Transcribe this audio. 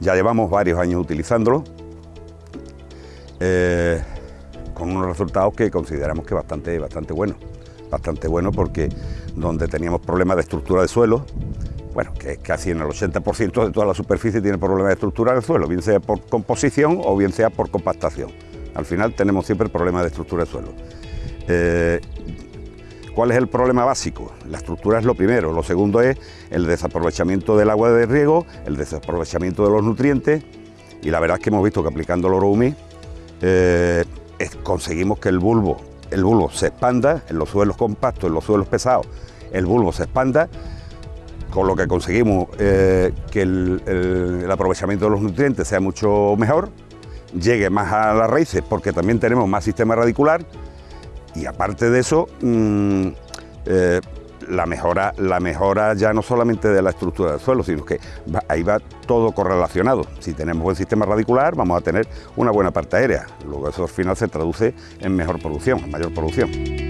Ya llevamos varios años utilizándolo, eh, con unos resultados que consideramos que bastante, bastante buenos. Bastante bueno porque donde teníamos problemas de estructura de suelo, bueno, que casi en el 80% de toda la superficie tiene problemas de estructura del suelo, bien sea por composición o bien sea por compactación. Al final tenemos siempre el problema de estructura de suelo. Eh, ¿Cuál es el problema básico? La estructura es lo primero, lo segundo es el desaprovechamiento del agua de riego, el desaprovechamiento de los nutrientes. Y la verdad es que hemos visto que aplicando el oro eh, conseguimos que el bulbo, el bulbo se expanda en los suelos compactos, en los suelos pesados, el bulbo se expanda con lo que conseguimos eh, que el, aprovechamiento de los nutrientes sea mucho mejor, llegue más a las raíces porque también tenemos más sistema radicular y aparte de eso, mm, eh, la, mejora, la mejora ya no solamente de la estructura del suelo, sino que ahí va todo correlacionado. Si tenemos buen sistema radicular, vamos a tener una buena parte aérea. Luego eso al final se traduce en mejor producción, en mayor producción.